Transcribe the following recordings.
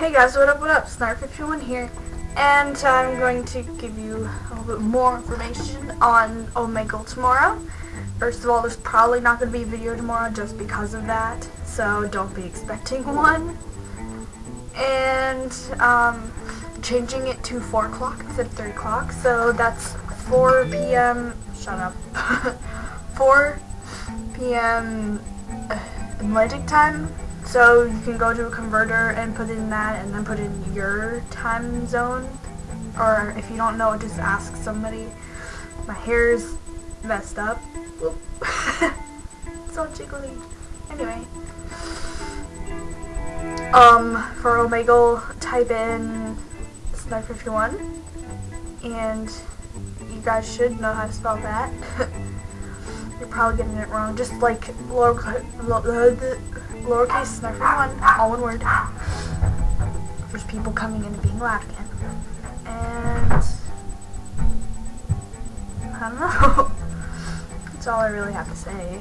Hey guys, what up, what up? Snark51 here, and I'm going to give you a little bit more information on Omegle tomorrow. First of all, there's probably not going to be a video tomorrow just because of that, so don't be expecting one. And, um, changing it to 4 o'clock instead of 3 o'clock, so that's 4 p.m., shut up, 4 p.m. Atlantic time, so you can go to a converter and put in that and then put in your time zone. Or if you don't know, just ask somebody. My hair's messed up. So jiggly. Anyway. Um, for Omegle, type in Sniper51 and you guys should know how to spell that. You're probably getting it wrong. Just like lowercase, lowercase sniper one, all one word. There's people coming in and being loud again. And I don't know. That's all I really have to say.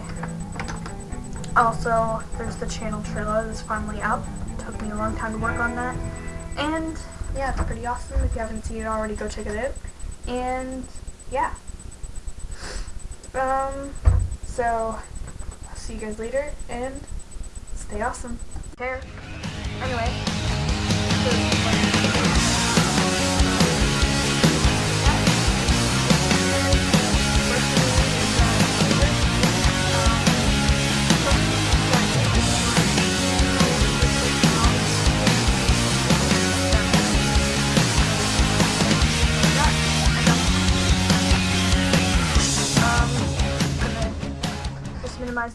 Also, there's the channel trailer that's finally out. It took me a long time to work on that. And yeah, it's pretty awesome. If you haven't seen it already, go check it out. And yeah. Um, so, I'll see you guys later, and stay awesome. Care. Anyway.